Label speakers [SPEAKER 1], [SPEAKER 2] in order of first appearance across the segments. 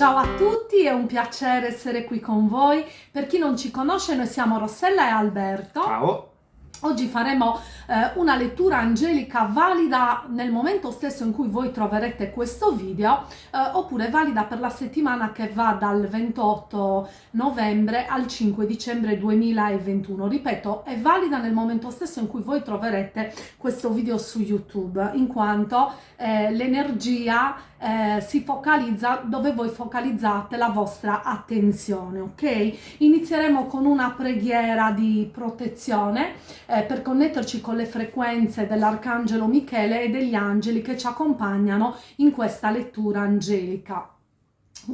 [SPEAKER 1] Ciao a tutti, è un piacere essere qui con voi. Per chi non ci conosce, noi siamo Rossella e Alberto.
[SPEAKER 2] Ciao.
[SPEAKER 1] Oggi faremo eh, una lettura angelica valida nel momento stesso in cui voi troverete questo video eh, oppure valida per la settimana che va dal 28 novembre al 5 dicembre 2021. Ripeto, è valida nel momento stesso in cui voi troverete questo video su YouTube in quanto eh, l'energia eh, si focalizza dove voi focalizzate la vostra attenzione, ok? Inizieremo con una preghiera di protezione eh, per connetterci con le frequenze dell'Arcangelo Michele e degli angeli che ci accompagnano in questa lettura angelica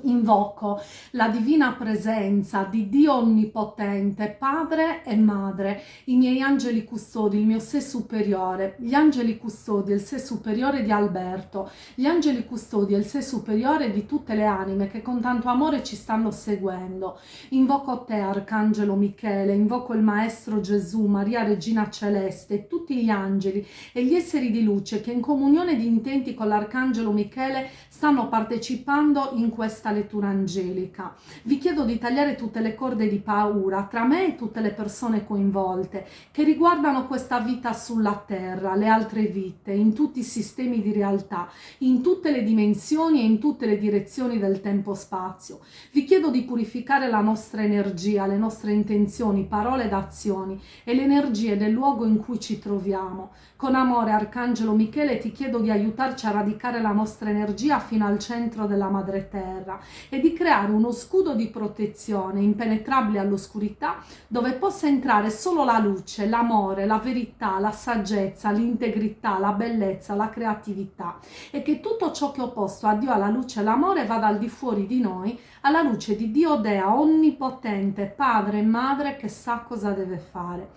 [SPEAKER 1] invoco la divina presenza di Dio Onnipotente, Padre e Madre, i miei angeli custodi, il mio sé superiore, gli angeli custodi, il sé superiore di Alberto, gli angeli custodi il sé superiore di tutte le anime che con tanto amore ci stanno seguendo. Invoco te, Arcangelo Michele, invoco il Maestro Gesù, Maria Regina Celeste, tutti gli angeli e gli esseri di luce che in comunione di intenti con l'Arcangelo Michele stanno partecipando in questa questa lettura angelica. Vi chiedo di tagliare tutte le corde di paura tra me e tutte le persone coinvolte che riguardano questa vita sulla terra, le altre vite, in tutti i sistemi di realtà, in tutte le dimensioni e in tutte le direzioni del tempo-spazio. Vi chiedo di purificare la nostra energia, le nostre intenzioni, parole ed azioni e le energie del luogo in cui ci troviamo. Con amore, Arcangelo Michele, ti chiedo di aiutarci a radicare la nostra energia fino al centro della madre terra terra e di creare uno scudo di protezione impenetrabile all'oscurità dove possa entrare solo la luce, l'amore, la verità, la saggezza, l'integrità, la bellezza, la creatività e che tutto ciò che è opposto a Dio, alla luce e all'amore vada al di fuori di noi alla luce di Dio Dea onnipotente, padre e madre che sa cosa deve fare.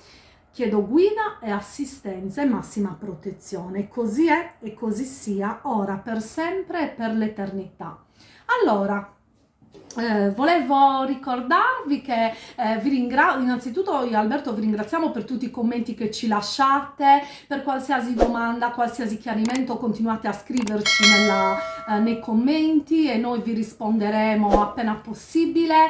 [SPEAKER 1] Chiedo guida e assistenza e massima protezione. Così è e così sia, ora, per sempre e per l'eternità. Allora, eh, volevo ricordarvi che eh, vi ringrazio, innanzitutto io e Alberto vi ringraziamo per tutti i commenti che ci lasciate, per qualsiasi domanda, qualsiasi chiarimento continuate a scriverci nella, eh, nei commenti e noi vi risponderemo appena possibile.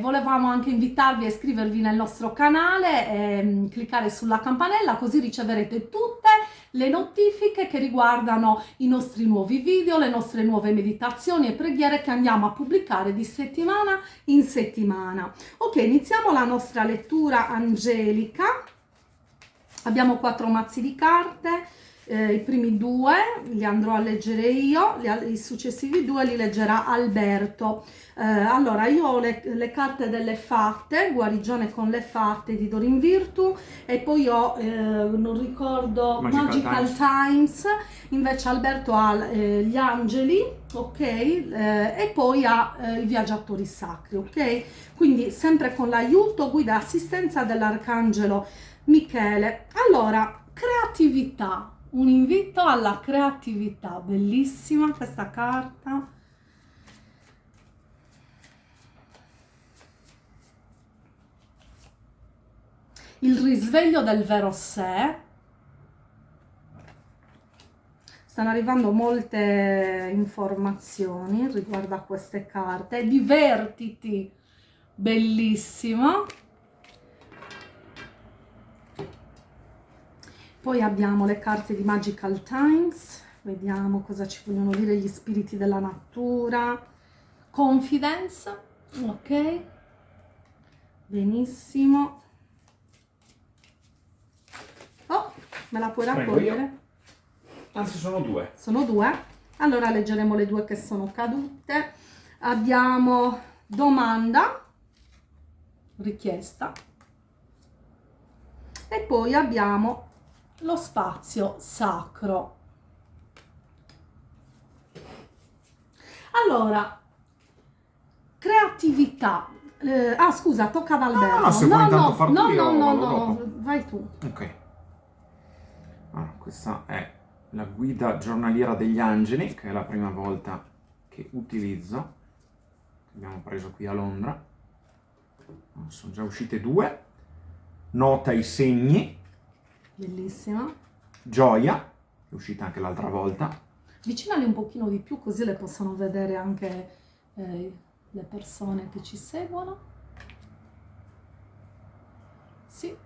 [SPEAKER 1] volevamo anche invitarvi a iscrivervi nel nostro canale e cliccare sulla campanella così riceverete tutte le notifiche che riguardano i nostri nuovi video, le nostre nuove meditazioni e preghiere che andiamo a pubblicare di settimana in settimana. Ok, iniziamo la nostra lettura angelica. Abbiamo quattro mazzi di carte, eh, i primi due li andrò a leggere io, i successivi due li leggerà Alberto. Eh, allora, io ho le, le, carte delle fatte, guarigione con le fatte di Dorin Virtu e poi ho, eh, non ricordo, Magical, Magical Times. Times. invece Alberto ha eh, gli angeli, ok, eh, e poi ha eh, i viaggiatori sacri, ok? Quindi sempre con l'aiuto, guida e assistenza dell'arcangelo Michele. Allora, creatività, un invito alla creatività, bellissima questa carta. Il risveglio del vero sé. Stanno arrivando molte informazioni riguardo a queste carte. Divertiti, bellissimo. Poi abbiamo le carte di Magical Times, vediamo cosa ci vogliono dire gli spiriti della natura. Confidence, ok, benissimo. Oh, me la puoi raccogliere?
[SPEAKER 2] Anzi, sono due.
[SPEAKER 1] Sono due? Allora leggeremo le due che sono cadute. Abbiamo domanda, richiesta, e poi abbiamo lo spazio sacro. Allora, creatività. Eh, ah, scusa, tocca ad Alberto. No,
[SPEAKER 2] no, se vuoi intanto far
[SPEAKER 1] no, no, no, no, vai tu.
[SPEAKER 2] Ok. Allora, questa è la guida giornaliera degli angeli, che è la prima volta che utilizzo. Abbiamo preso qui a Londra. Sono già uscite due. Nota i segni
[SPEAKER 1] Bellissima.
[SPEAKER 2] Gioia, è uscita anche l'altra volta.
[SPEAKER 1] Vicinali un pochino di più così le possono vedere anche eh, le persone che ci seguono. Sì.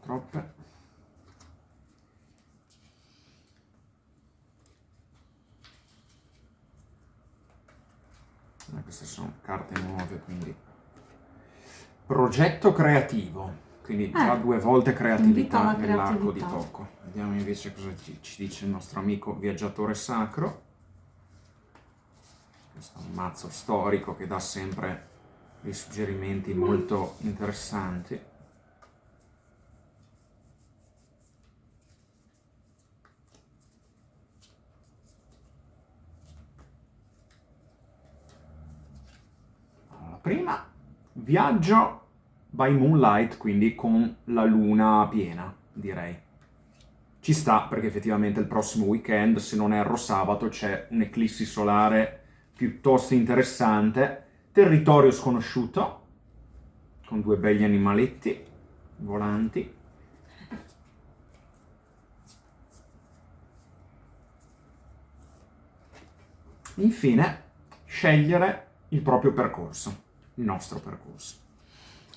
[SPEAKER 2] troppe. Eh, queste sono carte nuove, quindi progetto creativo, quindi già
[SPEAKER 1] Eh,
[SPEAKER 2] due volte creatività
[SPEAKER 1] alla
[SPEAKER 2] nell'arco di
[SPEAKER 1] creatività.
[SPEAKER 2] tocco. Vediamo invece cosa ci, ci dice il nostro amico viaggiatore sacro. Questo è un mazzo storico che dà sempre dei suggerimenti molto interessanti. Allora, prima viaggio by moonlight, quindi con la luna piena, direi. Ci sta perché effettivamente il prossimo weekend, se non erro sabato, c'è un'eclissi solare piuttosto interessante. Territorio sconosciuto, con due begli animaletti volanti. Infine, scegliere il proprio percorso, nostro percorso.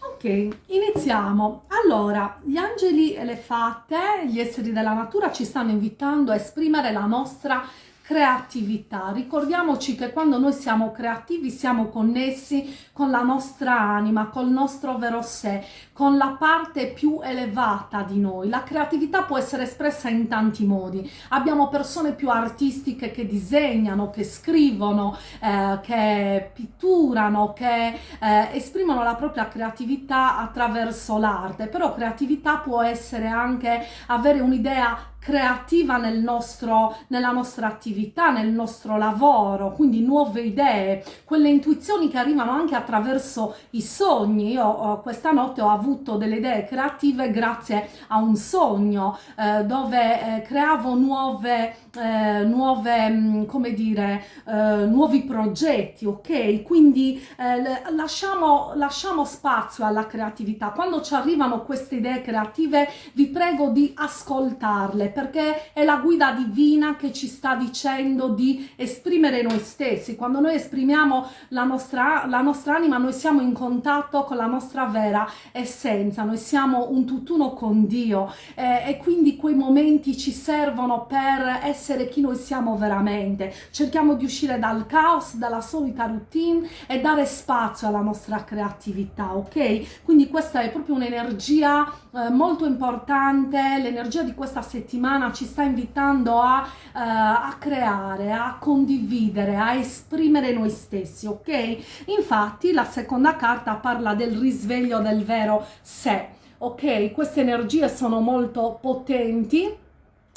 [SPEAKER 1] Ok, iniziamo. Allora, gli angeli e le fate, gli esseri della natura ci stanno invitando a esprimere la nostra creatività. Ricordiamoci che quando noi siamo creativi siamo connessi con la nostra anima, col nostro vero sé, con la parte più elevata di noi. La creatività può essere espressa in tanti modi. Abbiamo persone più artistiche che disegnano, che scrivono, eh, che pitturano, che eh, esprimono la propria creatività attraverso l'arte, però creatività può essere anche avere un'idea creativa nel nostro, nella nostra attività, nel nostro lavoro, quindi nuove idee, quelle intuizioni che arrivano anche attraverso i sogni. Io oh, questa notte ho avuto delle idee creative grazie a un sogno eh, dove eh, creavo nuove, eh, nuove, mh, come dire, eh, nuovi progetti, ok? Quindi eh, lasciamo, lasciamo spazio alla creatività. Quando ci arrivano queste idee creative, vi prego di ascoltarle perché è la guida divina che ci sta dicendo di esprimere noi stessi. Quando noi esprimiamo la nostra, la nostra anima, noi siamo in contatto con la nostra vera essenza, noi siamo un tutt'uno con Dio eh, e quindi quei momenti ci servono per essere chi noi siamo veramente. Cerchiamo di uscire dal caos, dalla solita routine e dare spazio alla nostra creatività, ok? Quindi questa è proprio un'energia eh, molto importante, l'energia di questa settimana ci sta invitando a, eh, a creare, a condividere, a esprimere noi stessi, ok? Infatti la seconda carta parla del risveglio del vero sé, ok? Queste energie sono molto potenti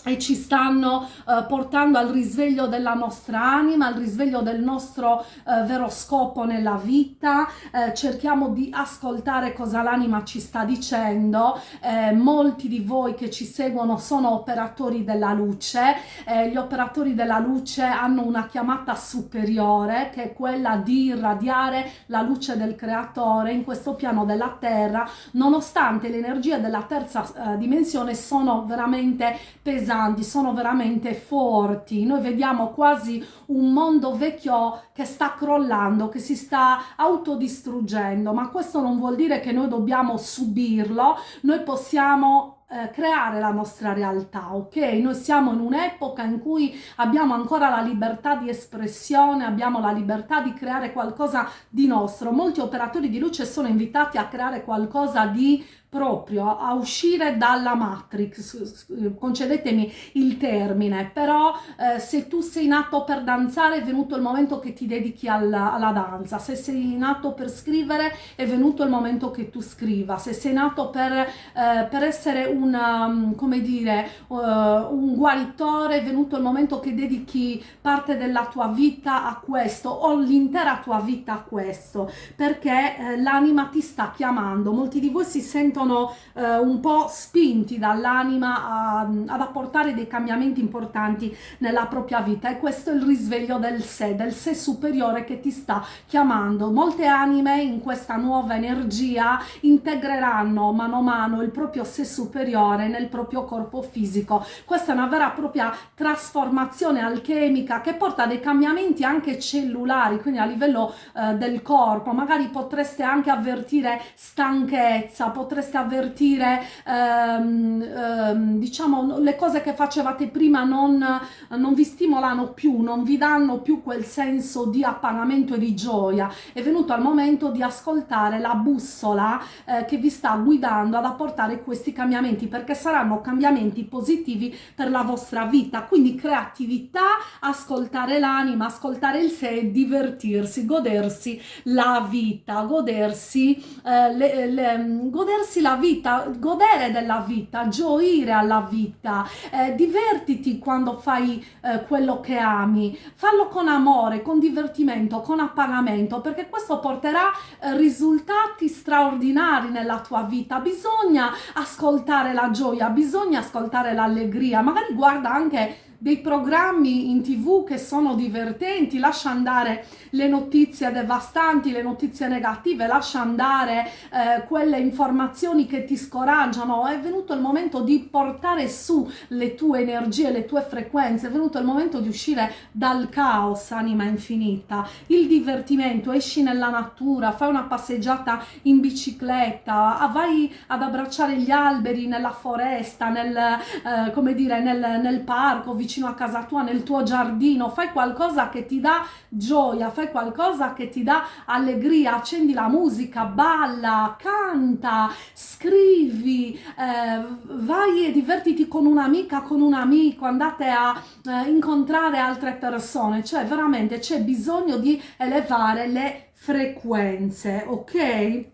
[SPEAKER 1] e ci stanno eh, portando al risveglio della nostra anima, al risveglio del nostro eh, vero scopo nella vita, eh, cerchiamo di ascoltare cosa l'anima ci sta dicendo, Eh, molti di voi che ci seguono sono operatori della luce, Eh, gli operatori della luce hanno una chiamata superiore che è quella di irradiare la luce del creatore in questo piano della terra, nonostante le energie della terza eh, dimensione sono veramente pesanti, sono veramente forti. Noi vediamo quasi un mondo vecchio che sta crollando, che si sta autodistruggendo, ma questo non vuol dire che noi dobbiamo subirlo, noi possiamo eh, creare la nostra realtà, ok? Noi siamo in un'epoca in cui abbiamo ancora la libertà di espressione, abbiamo la libertà di creare qualcosa di nostro. Molti operatori di luce sono invitati a creare qualcosa di proprio, a uscire dalla matrix, concedetemi il termine, però eh, se tu sei nato per danzare è venuto il momento che ti dedichi alla, alla danza, se sei nato per scrivere è venuto il momento che tu scriva, se sei nato per, eh, per essere un, um, come dire, uh, un guaritore è venuto il momento che dedichi parte della tua vita a questo o l'intera tua vita a questo, perché eh, l'anima ti sta chiamando, molti di voi si sentono vengono eh, un po' spinti dall'anima ad apportare dei cambiamenti importanti nella propria vita e questo è il risveglio del sé, del sé superiore che ti sta chiamando. Molte anime in questa nuova energia integreranno mano a mano il proprio sé superiore nel proprio corpo fisico. Questa è una vera e propria trasformazione alchemica che porta dei cambiamenti anche cellulari, quindi a livello eh, del corpo. Magari potreste anche avvertire stanchezza, potreste avvertire ehm, ehm, diciamo le cose che facevate prima non, non vi stimolano più, non vi danno più quel senso di appagamento e di gioia. È venuto il momento di ascoltare la bussola eh, che vi sta guidando ad apportare questi cambiamenti perché saranno cambiamenti positivi per la vostra vita. Quindi creatività, ascoltare l'anima, ascoltare il sé, divertirsi, godersi la vita, godersi, eh, le, le, godersi la vita, godere della vita, gioire alla vita, eh, divertiti quando fai eh, quello che ami, fallo con amore, con divertimento, con appagamento, perché questo porterà eh, risultati straordinari nella tua vita. Bisogna ascoltare la gioia, bisogna ascoltare l'allegria, magari guarda anche dei programmi in tv che sono divertenti, lascia andare le notizie devastanti, le notizie negative, lascia andare eh, quelle informazioni che ti scoraggiano, è venuto il momento di portare su le tue energie, le tue frequenze, è venuto il momento di uscire dal caos, anima infinita, il divertimento, esci nella natura, fai una passeggiata in bicicletta, vai ad abbracciare gli alberi nella foresta, nel, eh, come dire, nel, nel parco, vicino vicino a casa tua, nel tuo giardino, fai qualcosa che ti dà gioia, fai qualcosa che ti dà allegria, accendi la musica, balla, canta, scrivi, eh, vai e divertiti con un'amica, con un amico, andate a eh, incontrare altre persone, cioè veramente c'è bisogno di elevare le frequenze, ok?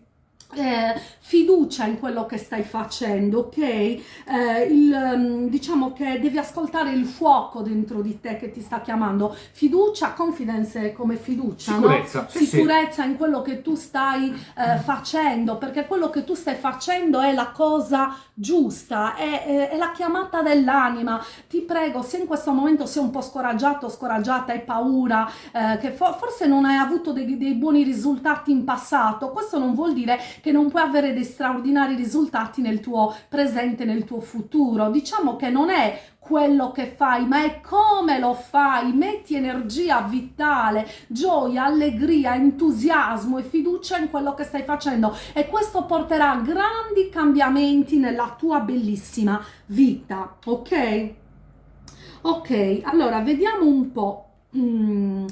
[SPEAKER 1] Eh, fiducia in quello che stai facendo, ok? Eh, il, mm, diciamo che devi ascoltare il fuoco dentro di te che ti sta chiamando. Fiducia, confidence come fiducia,
[SPEAKER 2] sicurezza,
[SPEAKER 1] no? sì, sicurezza sì. in quello che tu stai eh, facendo, perché quello che tu stai facendo è la cosa giusta, è, è, è la chiamata dell'anima. Ti prego, se in questo momento sei un po' scoraggiato, scoraggiata, hai paura, eh, che for forse non hai avuto dei, dei buoni risultati in passato, questo non vuol dire che non puoi avere dei straordinari risultati nel tuo presente, nel tuo futuro. Diciamo che non è quello che fai, ma è come lo fai. Metti energia vitale, gioia, allegria, entusiasmo e fiducia in quello che stai facendo e questo porterà grandi cambiamenti nella tua bellissima vita, ok? Ok, allora vediamo un po'. Mm.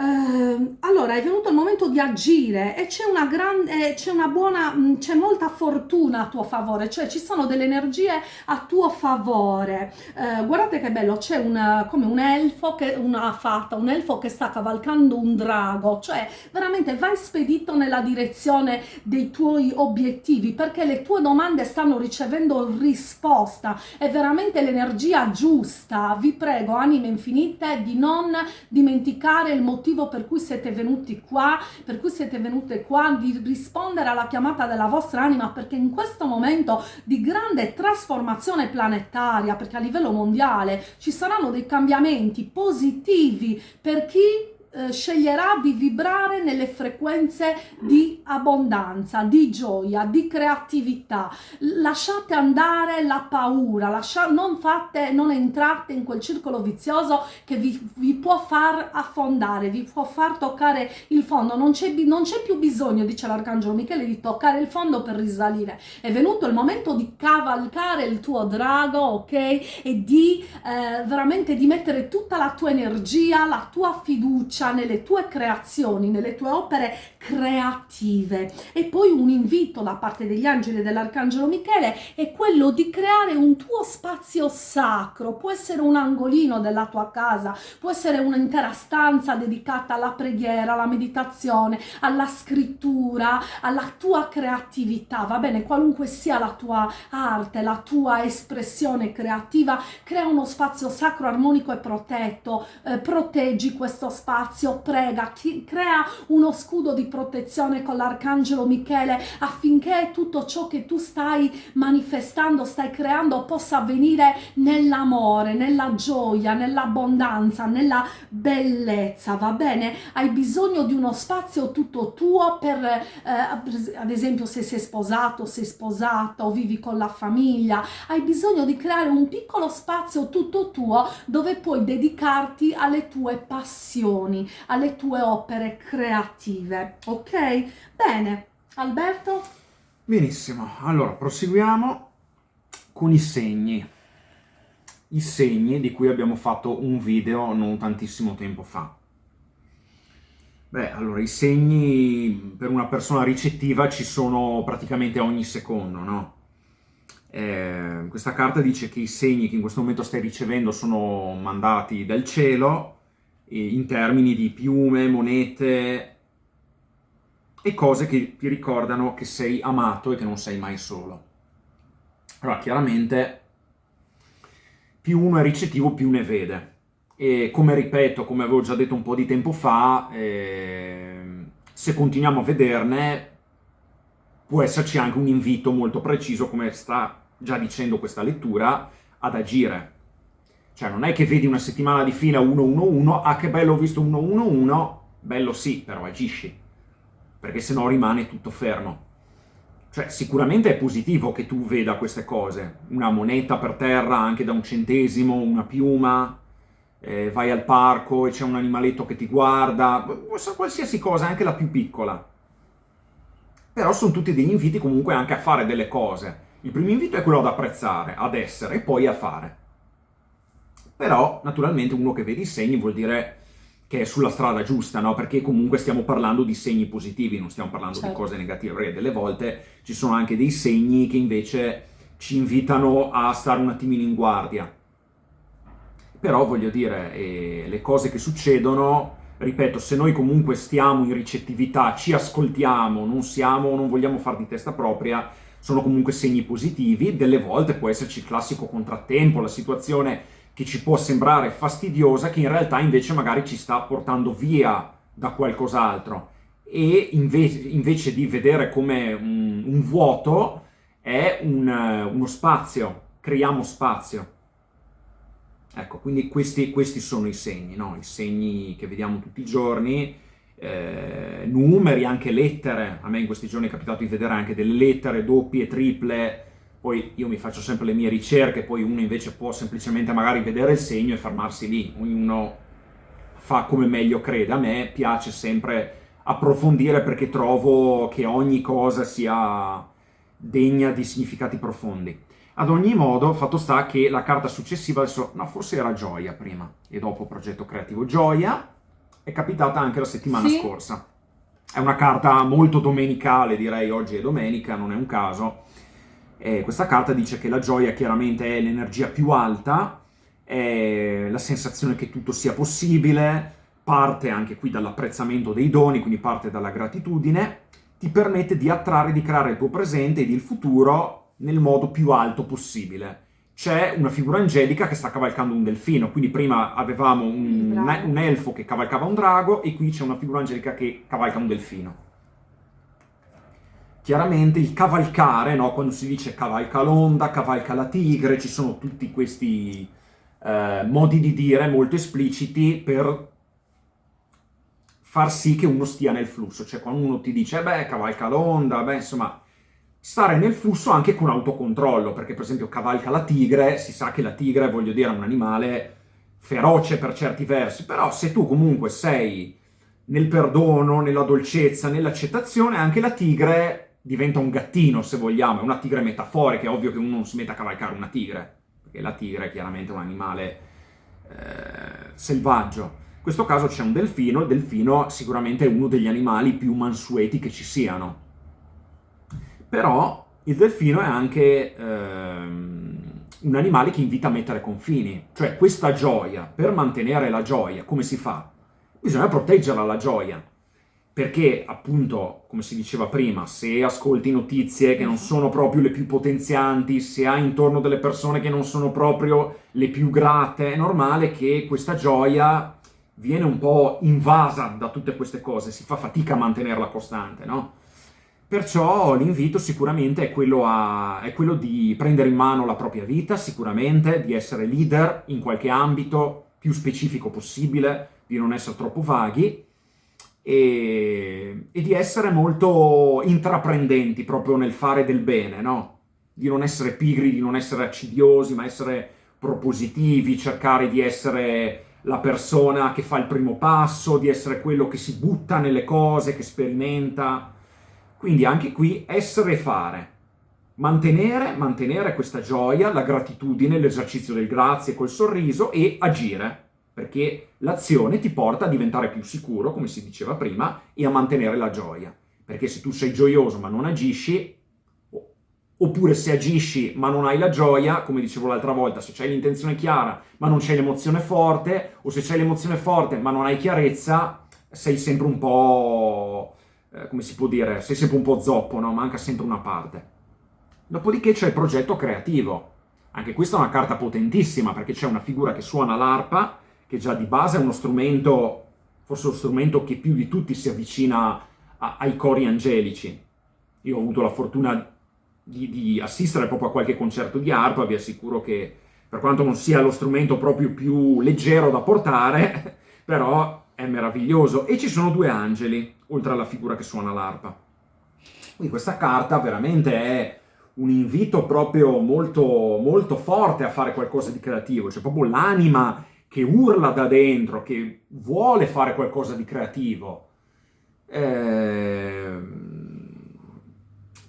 [SPEAKER 1] Uh, allora è venuto il momento di agire e c'è una grande c'è una buona mm, c'è molta fortuna a tuo favore cioè ci sono delle energie a tuo favore. Uh, guardate che bello c'è come un elfo che una fata un elfo che sta cavalcando un drago cioè veramente vai spedito nella direzione dei tuoi obiettivi perché le tue domande stanno ricevendo risposta è veramente l'energia giusta. Vi prego anime infinite di non dimenticare il motivo motivo per cui siete venuti qua, per cui siete venute qua, di rispondere alla chiamata della vostra anima, perché in questo momento di grande trasformazione planetaria, perché a livello mondiale ci saranno dei cambiamenti positivi per chi eh, sceglierà di vibrare nelle frequenze di abbondanza, di gioia, di creatività. Lasciate andare la paura, lascia, non, fate, non entrate in quel circolo vizioso che vi, vi, può far affondare, vi può far toccare il fondo. Non c'è più bisogno, dice l'Arcangelo Michele, di toccare il fondo per risalire. È venuto il momento di cavalcare il tuo drago, ok? E di eh, veramente di mettere tutta la tua energia, la tua fiducia fiducia nelle tue creazioni, nelle tue opere creative. E poi un invito da parte degli angeli dell'Arcangelo Michele è quello di creare un tuo spazio sacro, può essere un angolino della tua casa, può essere un'intera stanza dedicata alla preghiera, alla meditazione, alla scrittura, alla tua creatività, va bene? Qualunque sia la tua arte, la tua espressione creativa, crea uno spazio sacro, armonico e protetto, eh, proteggi questo spazio spazio, prega, chi, crea uno scudo di protezione con l'arcangelo Michele affinché tutto ciò che tu stai manifestando, stai creando possa avvenire nell'amore, nella gioia, nell'abbondanza, nella bellezza, va bene? Hai bisogno di uno spazio tutto tuo per, eh, ad esempio se sei sposato, sei sposata o vivi con la famiglia, hai bisogno di creare un piccolo spazio tutto tuo dove puoi dedicarti alle tue passioni, alle tue opere creative, ok? Bene, Alberto?
[SPEAKER 2] Benissimo, allora proseguiamo con i segni. I segni di cui abbiamo fatto un video non tantissimo tempo fa. Beh, allora, i segni per una persona ricettiva ci sono praticamente ogni secondo, no? Eh, questa carta dice che i segni che in questo momento stai ricevendo sono mandati dal cielo in termini di piume, monete e cose che ti ricordano che sei amato e che non sei mai solo. Allora, chiaramente, più uno è ricettivo, più ne vede. E come ripeto, come avevo già detto un po' di tempo fa, eh, se continuiamo a vederne, può esserci anche un invito molto preciso, come sta già dicendo questa lettura, ad agire. Cioè non è che vedi una settimana di fila 1-1-1, ah che bello ho visto 1-1-1, bello sì, però agisci, perché sennò rimane tutto fermo. Cioè, sicuramente è positivo che tu veda queste cose, una moneta per terra anche da un centesimo, una piuma, eh, vai al parco e c'è un animaletto che ti guarda, qualsiasi cosa, anche la più piccola. Però sono tutti degli inviti comunque anche a fare delle cose. Il primo invito è quello ad apprezzare, ad essere e poi a fare. Però, naturalmente, uno che vede i segni vuol dire che è sulla strada giusta, no? Perché comunque stiamo parlando di segni positivi, non stiamo parlando certo. di cose negative, perché delle volte ci sono anche dei segni che invece ci invitano a stare un attimino in guardia però voglio dire, eh, le cose che succedono, ripeto, se noi comunque stiamo in ricettività, ci ascoltiamo, non siamo, non vogliamo far di testa propria, sono comunque segni positivi, delle volte può esserci il classico contrattempo, la situazione che ci può sembrare fastidiosa, che in realtà invece magari ci sta portando via da qualcos'altro e invece, invece, di vedere come un, un vuoto è un, uno spazio, creiamo spazio. Ecco, quindi questi, questi sono i segni, no? i segni che vediamo tutti i giorni, eh, numeri, anche lettere. A me in questi giorni è capitato di vedere anche delle lettere doppie, triple, poi io mi faccio sempre le mie ricerche, poi uno invece può semplicemente magari vedere il segno e fermarsi lì, ognuno fa come meglio crede. A me piace sempre approfondire perché trovo che ogni cosa sia degna di significati profondi. Ad ogni modo, fatto sta che la carta successiva, adesso, no, forse era Gioia prima, e dopo progetto creativo Gioia, è capitata anche la settimana sì. scorsa. È una carta molto domenicale, direi, oggi è domenica, non è un caso. E questa carta dice che la gioia chiaramente è l'energia più alta, è la sensazione che tutto sia possibile, parte anche qui dall'apprezzamento dei doni, quindi parte dalla gratitudine, ti permette di attrarre, di creare il tuo presente ed il futuro nel modo più alto possibile. C'è una figura angelica che sta cavalcando un delfino, quindi prima avevamo un, un elfo che cavalcava un drago e qui c'è una figura angelica che cavalca un delfino. Chiaramente il cavalcare, no? quando si dice cavalca l'onda, cavalca la tigre, ci sono tutti questi eh, modi di dire molto espliciti per far sì che uno stia nel flusso. Cioè quando uno ti dice, beh, cavalca l'onda, beh, insomma, stare nel flusso anche con autocontrollo, perché per esempio cavalca la tigre, si sa che la tigre, voglio dire, è un animale feroce per certi versi, però se tu comunque sei nel perdono, nella dolcezza, nell'accettazione, anche la tigre diventa un gattino, se vogliamo, è una tigre metaforica, è ovvio che uno non si metta a cavalcare una tigre, perché la tigre è chiaramente un animale eh, selvaggio. In questo caso c'è un delfino, il delfino sicuramente è uno degli animali più mansueti che ci siano, però il delfino è anche ehm, un animale che invita a mettere confini, cioè questa gioia, per mantenere la gioia, come si fa? Bisogna proteggerla la gioia, perché appunto, come si diceva prima, se ascolti notizie che non sono proprio le più potenzianti, se hai intorno delle persone che non sono proprio le più grate, è normale che questa gioia viene un po' invasa da tutte queste cose, si fa fatica a mantenerla costante, no? Perciò l'invito sicuramente è quello, a, è quello di prendere in mano la propria vita, sicuramente, di essere leader in qualche ambito più specifico possibile, di non essere troppo vaghi, e, e, di essere molto intraprendenti proprio nel fare del bene, no? Di non essere pigri, di non essere accidiosi, ma essere propositivi, cercare di essere la persona che fa il primo passo, di essere quello che si butta nelle cose, che sperimenta. Quindi anche qui essere e fare. Mantenere, mantenere questa gioia, la gratitudine, l'esercizio del grazie col sorriso e agire perché l'azione ti porta a diventare più sicuro, come si diceva prima, e a mantenere la gioia. Perché se tu sei gioioso ma non agisci, oppure se agisci ma non hai la gioia, come dicevo l'altra volta, se c'hai l'intenzione chiara ma non c'hai l'emozione forte, o se c'hai l'emozione forte ma non hai chiarezza, sei sempre un po', eh, come si può dire, sei sempre un po' zoppo, no? Manca sempre una parte. Dopodiché c'è il progetto creativo. Anche questa è una carta potentissima perché c'è una figura che suona l'arpa che già di base è uno strumento, forse lo strumento che più di tutti si avvicina a, ai cori angelici. Io ho avuto la fortuna di, di, assistere proprio a qualche concerto di arpa, vi assicuro che per quanto non sia lo strumento proprio più leggero da portare, però è meraviglioso. E ci sono due angeli, oltre alla figura che suona l'arpa. Quindi questa carta veramente è un invito proprio molto, molto forte a fare qualcosa di creativo, cioè proprio l'anima che urla da dentro, che vuole fare qualcosa di creativo. Eh,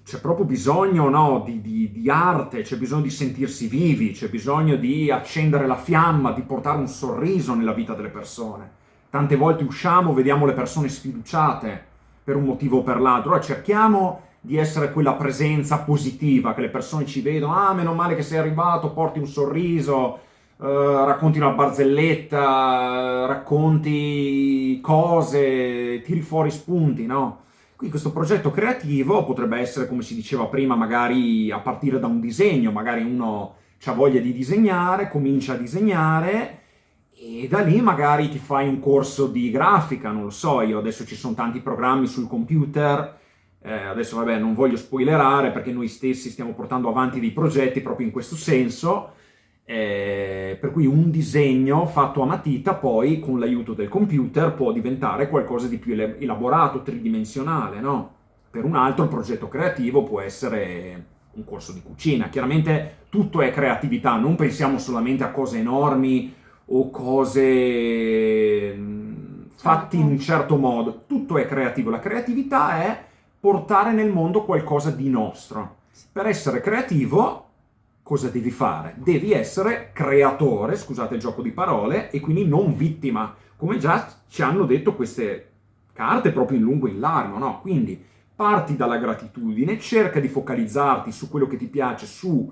[SPEAKER 2] c'è proprio bisogno no, di, di, di, arte, c'è bisogno di sentirsi vivi, c'è bisogno di accendere la fiamma, di portare un sorriso nella vita delle persone. Tante volte usciamo, vediamo le persone sfiduciate per un motivo o per l'altro, allora cerchiamo di essere quella presenza positiva, che le persone ci vedono, ah meno male che sei arrivato, porti un sorriso, Uh, racconti una barzelletta, racconti cose, tiri fuori spunti, no? Quindi questo progetto creativo potrebbe essere, come si diceva prima, magari a partire da un disegno, magari uno ha voglia di disegnare, comincia a disegnare e da lì magari ti fai un corso di grafica, non lo so, io adesso ci sono tanti programmi sul computer, eh, adesso vabbè non voglio spoilerare perché noi stessi stiamo portando avanti dei progetti proprio in questo senso, eh, per cui un disegno fatto a matita poi con l'aiuto del computer può diventare qualcosa di più elaborato, tridimensionale, no? Per un altro il progetto creativo può essere un corso di cucina. Chiaramente tutto è creatività, non pensiamo solamente a cose enormi o cose mm, fatte in un certo. certo modo. Tutto è creativo. La creatività è portare nel mondo qualcosa di nostro. Per essere creativo cosa devi fare? Devi essere creatore, scusate il gioco di parole, e quindi non vittima, come già ci hanno detto queste carte proprio in lungo e in largo, no? Quindi parti dalla gratitudine, cerca di focalizzarti su quello che ti piace, su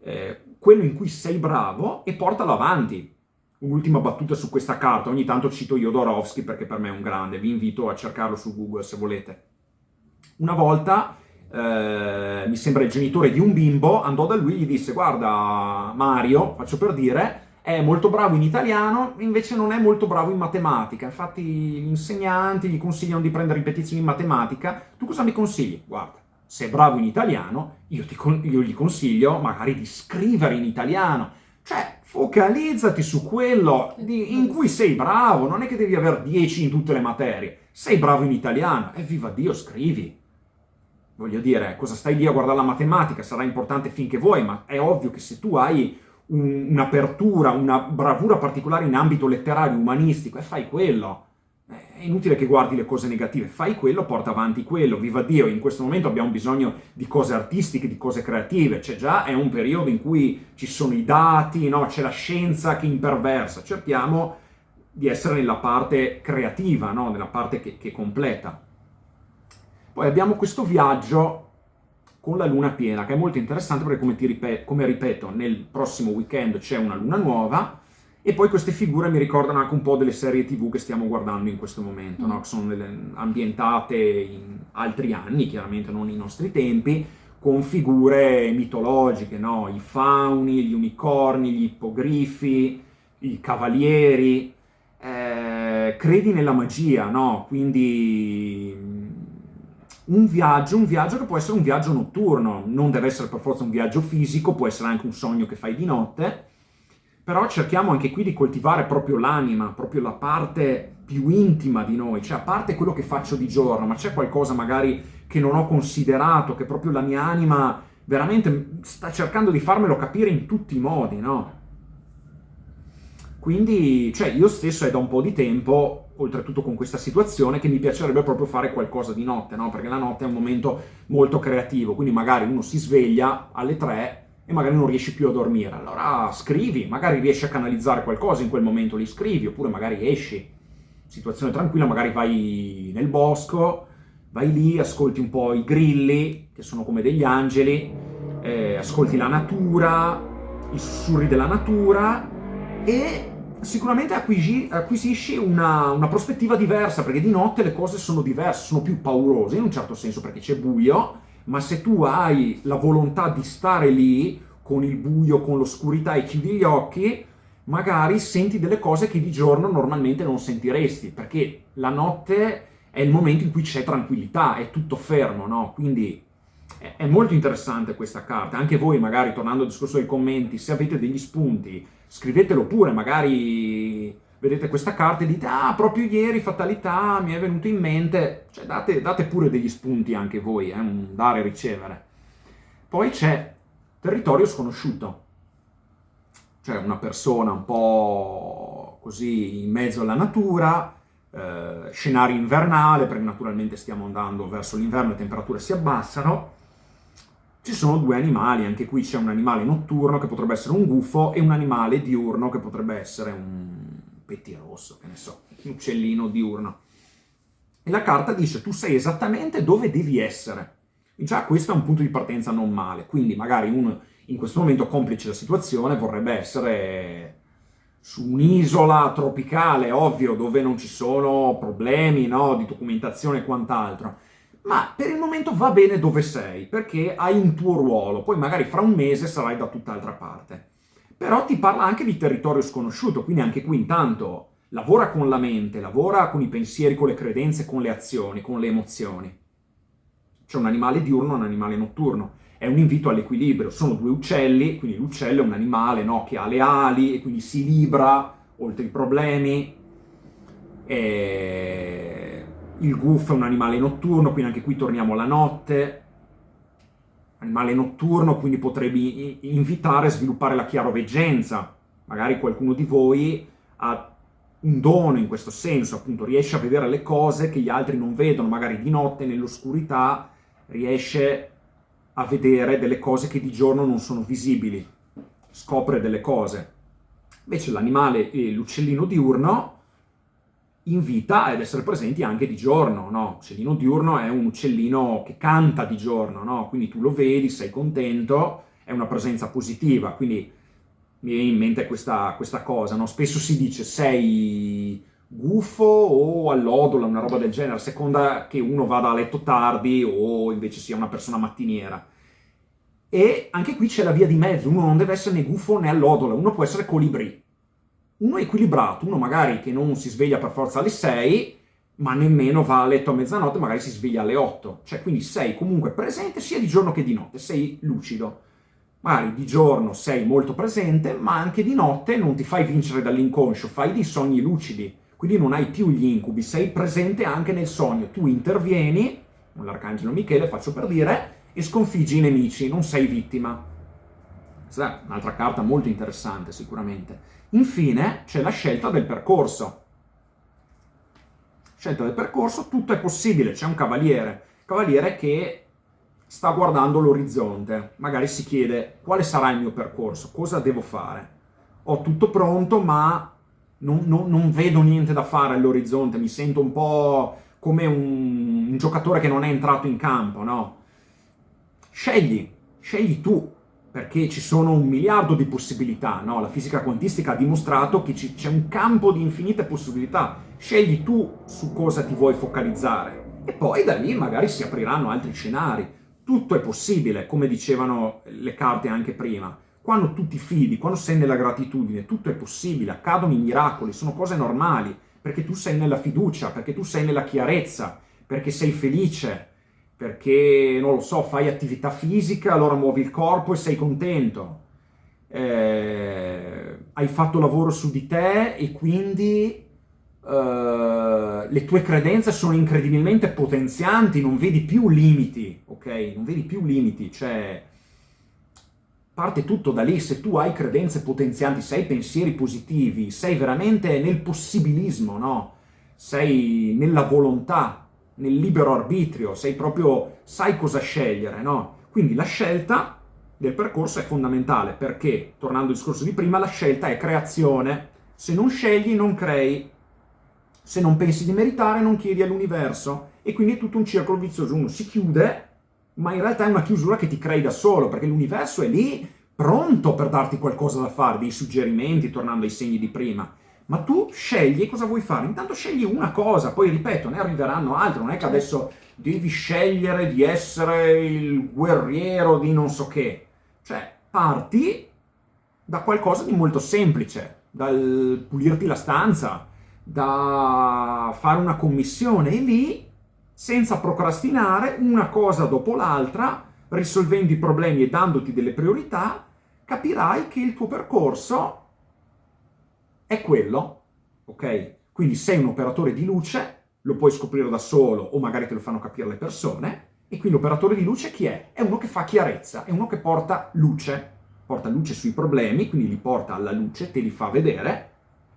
[SPEAKER 2] eh, quello in cui sei bravo e portalo avanti. Un'ultima battuta su questa carta, ogni tanto cito Jodorowsky perché per me è un grande, vi invito a cercarlo su Google se volete. Una volta eh, mi sembra il genitore di un bimbo, andò da lui e gli disse guarda Mario, faccio per dire, è molto bravo in italiano, invece non è molto bravo in matematica. Infatti gli insegnanti gli consigliano di prendere ripetizioni in matematica. Tu cosa mi consigli? Guarda, se è bravo in italiano, io, ti, io gli consiglio magari di scrivere in italiano. Cioè, focalizzati su quello di, in cui sei bravo, non è che devi avere 10 in tutte le materie. Sei bravo in italiano, e viva Dio, scrivi voglio dire, cosa stai lì a guardare la matematica? Sarà importante finché vuoi, ma è ovvio che se tu hai un, un'apertura, una bravura particolare in ambito letterario, umanistico, e fai quello. È inutile che guardi le cose negative, fai quello, porta avanti quello, viva Dio, in questo momento abbiamo bisogno di cose artistiche, di cose creative, c'è già, è un periodo in cui ci sono i dati, no? c'è la scienza che imperversa, cerchiamo di essere nella parte creativa, no? nella parte che, che completa. Poi abbiamo questo viaggio con la luna piena, che è molto interessante perché, come, ripeto, come ripeto, nel prossimo weekend c'è una luna nuova, e poi queste figure mi ricordano anche un po' delle serie tv che stiamo guardando in questo momento, mm. no? che sono ambientate in altri anni, chiaramente non i nostri tempi, con figure mitologiche, no? i fauni, gli unicorni, gli ippogrifi, i cavalieri, eh, credi nella magia, no? Quindi mm, un viaggio, un viaggio che può essere un viaggio notturno, non deve essere per forza un viaggio fisico, può essere anche un sogno che fai di notte, però cerchiamo anche qui di coltivare proprio l'anima, proprio la parte più intima di noi, cioè a parte quello che faccio di giorno, ma c'è qualcosa magari che non ho considerato, che proprio la mia anima veramente sta cercando di farmelo capire in tutti i modi, no? Quindi, cioè, io stesso è da un po' di tempo, oltretutto con questa situazione, che mi piacerebbe proprio fare qualcosa di notte, no? Perché la notte è un momento molto creativo, quindi magari uno si sveglia alle 3 e magari non riesci più a dormire. Allora scrivi, magari riesci a canalizzare qualcosa in quel momento, li scrivi, oppure magari esci. Situazione tranquilla, magari vai nel bosco, vai lì, ascolti un po' i grilli, che sono come degli angeli, eh, ascolti la natura, i sussurri della natura e sicuramente acquisi, acquisisci una, una, prospettiva diversa, perché di notte le cose sono diverse, sono più paurose, in un certo senso perché c'è buio, ma se tu hai la volontà di stare lì, con il buio, con l'oscurità e chiudi gli occhi, magari senti delle cose che di giorno normalmente non sentiresti, perché la notte è il momento in cui c'è tranquillità, è tutto fermo, no? Quindi è molto interessante questa carta, anche voi magari, tornando al discorso dei commenti, se avete degli spunti, scrivetelo pure, magari vedete questa carta e dite ah, proprio ieri, fatalità, mi è venuto in mente, cioè date, date pure degli spunti anche voi, eh, un dare e ricevere. Poi c'è territorio sconosciuto, cioè una persona un po' così in mezzo alla natura, eh, scenario invernale, perché naturalmente stiamo andando verso l'inverno le temperature si abbassano, ci sono due animali, anche qui c'è un animale notturno che potrebbe essere un gufo e un animale diurno che potrebbe essere un pettirosso, che ne so, un uccellino diurno. E la carta dice tu sai esattamente dove devi essere. Già questo è un punto di partenza non male, quindi magari uno in questo momento complice la situazione vorrebbe essere su un'isola tropicale, ovvio, dove non ci sono problemi no, di documentazione e quant'altro, ma per il momento va bene dove sei, perché hai un tuo ruolo, poi magari fra un mese sarai da tutt'altra parte però ti parla anche di territorio sconosciuto, quindi anche qui intanto lavora con la mente, lavora con i pensieri, con le credenze, con le azioni, con le emozioni. C'è un animale diurno e un animale notturno. È un invito all'equilibrio. Sono due uccelli, quindi l'uccello è un animale no, che ha le ali e quindi si libra oltre i problemi. E... Il gufo è un animale notturno, quindi anche qui torniamo alla notte animale notturno, quindi potrebbe invitare a sviluppare la chiaroveggenza. Magari qualcuno di voi ha un dono in questo senso, appunto riesce a vedere le cose che gli altri non vedono, magari di notte nell'oscurità riesce a vedere delle cose che di giorno non sono visibili, scopre delle cose. Invece l'animale, l'uccellino diurno, invita ad essere presenti anche di giorno, no? Uccellino diurno è un uccellino che canta di giorno, no? Quindi tu lo vedi, sei contento, è una presenza positiva, quindi mi viene in mente questa, questa cosa, no? Spesso si dice sei gufo o allodola, una roba del genere, a seconda che uno vada a letto tardi o invece sia una persona mattiniera. E anche qui c'è la via di mezzo, uno non deve essere né gufo né allodola, uno può essere colibrì uno equilibrato, uno magari che non si sveglia per forza alle 6, ma nemmeno va a letto a mezzanotte, magari si sveglia alle 8. Cioè, quindi sei comunque presente sia di giorno che di notte, sei lucido. Magari di giorno sei molto presente, ma anche di notte non ti fai vincere dall'inconscio, fai dei sogni lucidi. Quindi non hai più gli incubi, sei presente anche nel sogno. Tu intervieni, con l'arcangelo Michele faccio per dire, e sconfiggi i nemici, non sei vittima. Questa è un'altra carta molto interessante sicuramente. Infine c'è la scelta del percorso. Scelta del percorso, tutto è possibile, c'è un cavaliere, cavaliere che sta guardando l'orizzonte, magari si chiede quale sarà il mio percorso, cosa devo fare. Ho tutto pronto ma non, non, non vedo niente da fare all'orizzonte, mi sento un po' come un, un giocatore che non è entrato in campo, no? Scegli, scegli tu perché ci sono un miliardo di possibilità, no? La fisica quantistica ha dimostrato che c'è un campo di infinite possibilità. Scegli tu su cosa ti vuoi focalizzare e poi da lì magari si apriranno altri scenari. Tutto è possibile, come dicevano le carte anche prima. Quando tu ti fidi, quando sei nella gratitudine, tutto è possibile, accadono i miracoli, sono cose normali. perché tu sei nella fiducia, perché tu sei nella chiarezza, perché sei felice, perché, non lo so, fai attività fisica, allora muovi il corpo e sei contento. Eh, hai fatto lavoro su di te e quindi eh, le tue credenze sono incredibilmente potenzianti, non vedi più limiti, ok? Non vedi più limiti, cioè parte tutto da lì, se tu hai credenze potenzianti, se hai pensieri positivi, sei veramente nel possibilismo, no? Sei nella volontà, nel libero arbitrio, sei proprio, sai cosa scegliere, no? Quindi la scelta del percorso è fondamentale, perché, tornando al discorso di prima, la scelta è creazione. Se non scegli, non crei. Se non pensi di meritare, non chiedi all'universo. E quindi è tutto un circolo vizioso. Uno si chiude, ma in realtà è una chiusura che ti crei da solo, perché l'universo è lì pronto per darti qualcosa da fare, dei suggerimenti, tornando ai segni di prima ma tu scegli cosa vuoi fare. Intanto scegli una cosa, poi ripeto, ne arriveranno altre, non è che adesso devi scegliere di essere il guerriero di non so che. Cioè, parti da qualcosa di molto semplice, dal pulirti la stanza, da fare una commissione e lì, senza procrastinare, una cosa dopo l'altra, risolvendo i problemi e dandoti delle priorità, capirai che il tuo percorso è quello, ok? Quindi sei un operatore di luce, lo puoi scoprire da solo o magari te lo fanno capire le persone, e quindi l'operatore di luce chi è? È uno che fa chiarezza, è uno che porta luce, porta luce sui problemi, quindi li porta alla luce, te li fa vedere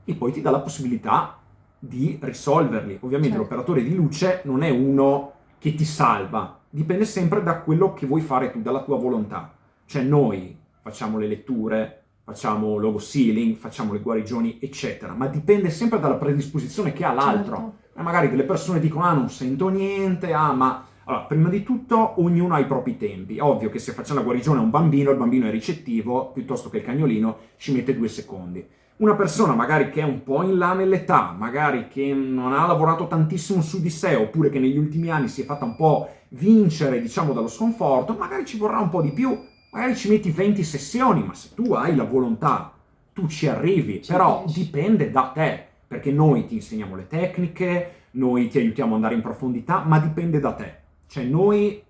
[SPEAKER 2] e poi ti dà la possibilità di risolverli. Ovviamente certo. l'operatore di luce non è uno che ti salva, dipende sempre da quello che vuoi fare tu, dalla tua volontà. Cioè noi facciamo le letture, facciamo logo sealing, facciamo le guarigioni, eccetera, ma dipende sempre dalla predisposizione che ha l'altro. Certo. E magari delle persone dicono, ah, non sento niente, ah, ma... Allora, prima di tutto, ognuno ha i propri tempi. Ovvio che se facciamo la guarigione a un bambino, il bambino è ricettivo, piuttosto che il cagnolino ci mette due secondi. Una persona magari che è un po' in là nell'età, magari che non ha lavorato tantissimo su di sé, oppure che negli ultimi anni si è fatta un po' vincere, diciamo, dallo sconforto, magari ci vorrà un po' di più, magari ci metti 20 sessioni, ma se tu hai la volontà, tu ci arrivi, ci però riesci. dipende da te, perché noi ti insegniamo le tecniche, noi ti aiutiamo ad andare in profondità, ma dipende da te. Cioè noi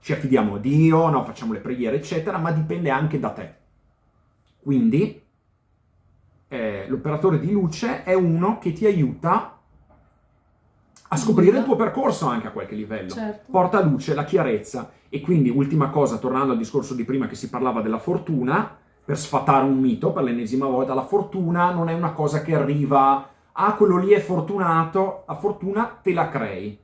[SPEAKER 2] ci affidiamo a Dio, no, facciamo le preghiere, eccetera, ma dipende anche da te. Quindi eh, l'operatore di luce è uno che ti aiuta a scoprire il tuo percorso anche a qualche livello. Certo. Porta luce, la chiarezza e quindi, ultima cosa, tornando al discorso di prima che si parlava della fortuna, per sfatare un mito per l'ennesima volta, la fortuna non è una cosa che arriva, ah, quello lì è fortunato, la fortuna te la crei.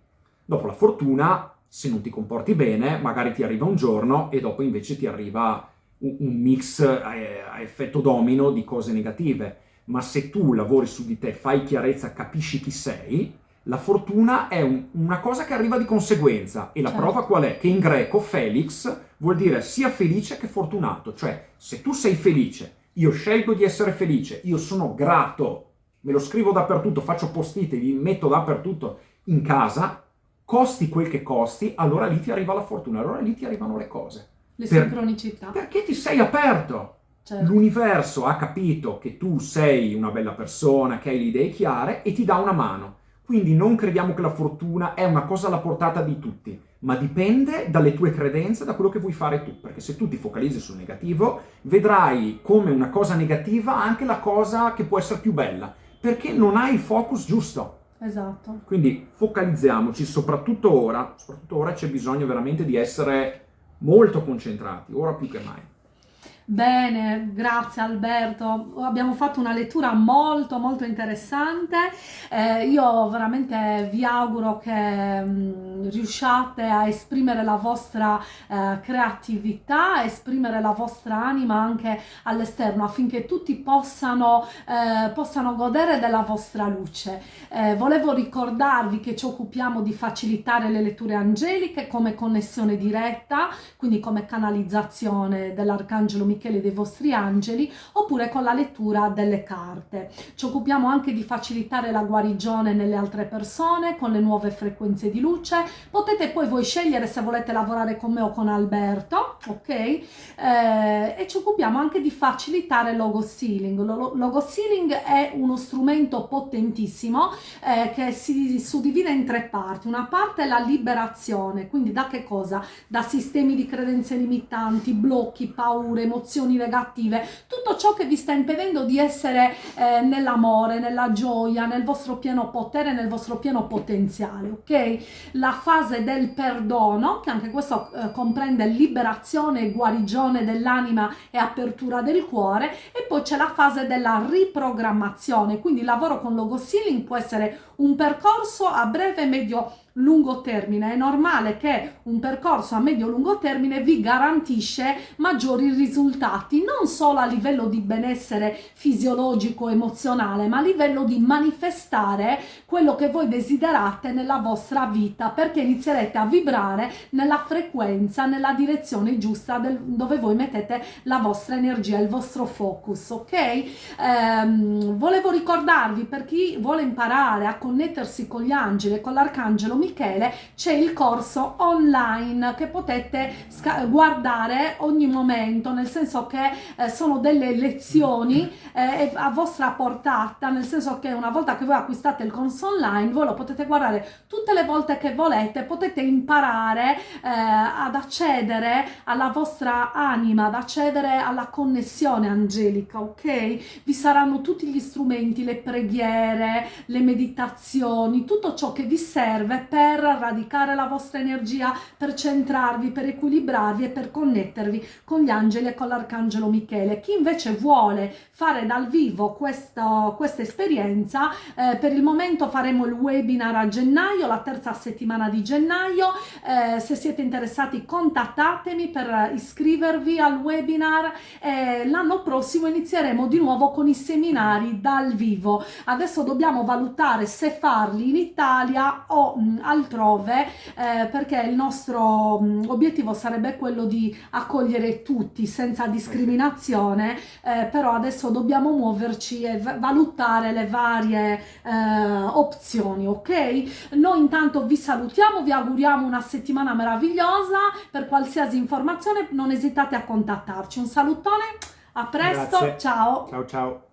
[SPEAKER 2] Dopo la fortuna, se non ti comporti bene, magari ti arriva un giorno e dopo invece ti arriva un, mix a effetto domino di cose negative. Ma se tu lavori su di te, fai chiarezza, capisci chi sei, la fortuna è un, una cosa che arriva di conseguenza e la certo. prova qual è? Che in greco Felix vuol dire sia felice che fortunato, cioè se tu sei felice, io scelgo di essere felice, io sono grato, me lo scrivo dappertutto, faccio postite, li metto dappertutto in casa, costi quel che costi, allora lì ti arriva la fortuna, allora lì ti arrivano le cose.
[SPEAKER 1] Le per, sincronicità.
[SPEAKER 2] Perché ti sei aperto. Certo. L'universo ha capito che tu sei una bella persona, che hai le idee chiare e ti dà una mano. Quindi non crediamo che la fortuna è una cosa alla portata di tutti, ma dipende dalle tue credenze, da quello che vuoi fare tu, perché se tu ti focalizzi sul negativo, vedrai come una cosa negativa anche la cosa che può essere più bella, perché non hai il focus giusto.
[SPEAKER 1] Esatto.
[SPEAKER 2] Quindi focalizziamoci, soprattutto ora, soprattutto ora c'è bisogno veramente di essere molto concentrati, ora più che mai.
[SPEAKER 1] Bene, grazie Alberto. Abbiamo fatto una lettura molto molto interessante. Eh, io veramente vi auguro che mh, mm, riusciate a esprimere la vostra eh, creatività, a esprimere la vostra anima anche all'esterno affinché tutti possano, eh, possano godere della vostra luce. Eh, volevo ricordarvi che ci occupiamo di facilitare le letture angeliche come connessione diretta, quindi come canalizzazione dell'Arcangelo Michele dei vostri angeli oppure con la lettura delle carte. Ci occupiamo anche di facilitare la guarigione nelle altre persone con le nuove frequenze di luce. Potete poi voi scegliere se volete lavorare con me o con Alberto, ok? Eh, e ci occupiamo anche di facilitare logo sealing. Logo sealing è uno strumento potentissimo eh, che si suddivide in tre parti. Una parte è la liberazione, quindi da che cosa? Da sistemi di credenze limitanti, blocchi, paure, emozioni negative, tutto ciò che vi sta impedendo di essere eh, nell'amore, nella gioia, nel vostro pieno potere, nel vostro pieno potenziale, ok? La fase del perdono, che anche questo eh, comprende liberazione e guarigione dell'anima e apertura del cuore, e poi c'è la fase della riprogrammazione, quindi il lavoro con logo sealing può essere un percorso a breve, medio lungo termine. È normale che un percorso a medio-lungo termine vi garantisce maggiori risultati, non solo a livello di benessere fisiologico, emozionale, ma a livello di manifestare quello che voi desiderate nella vostra vita, perché inizierete a vibrare nella frequenza, nella direzione giusta del, dove voi mettete la vostra energia, il vostro focus, ok? Ehm, volevo ricordarvi per chi vuole imparare a connettersi con gli angeli con l'arcangelo Michele c'è il corso online che potete guardare ogni momento, nel senso che eh, sono delle lezioni eh, a vostra portata, nel senso che una volta che voi acquistate il corso online voi lo potete guardare tutte le volte che volete, potete imparare eh, ad accedere alla vostra anima, ad accedere alla connessione angelica, ok? Vi saranno tutti gli strumenti, le preghiere, le meditazioni, tutto ciò che vi serve per radicare la vostra energia, per centrarvi, per equilibrarvi e per connettervi con gli angeli e con l'arcangelo Michele. Chi invece vuole fare dal vivo questa, questa esperienza, eh, per il momento faremo il webinar a gennaio, la terza settimana di gennaio. Eh, se siete interessati contattatemi per iscrivervi al webinar. Eh, L'anno prossimo inizieremo di nuovo con i seminari dal vivo. Adesso dobbiamo valutare se farli in Italia o mh, altrove eh, perché il nostro mh, obiettivo sarebbe quello di accogliere tutti senza discriminazione eh, però adesso dobbiamo muoverci e valutare le varie eh, opzioni ok noi intanto vi salutiamo vi auguriamo una settimana meravigliosa per qualsiasi informazione non esitate a contattarci un salutone a presto
[SPEAKER 2] Grazie.
[SPEAKER 1] ciao
[SPEAKER 2] Ciao ciao.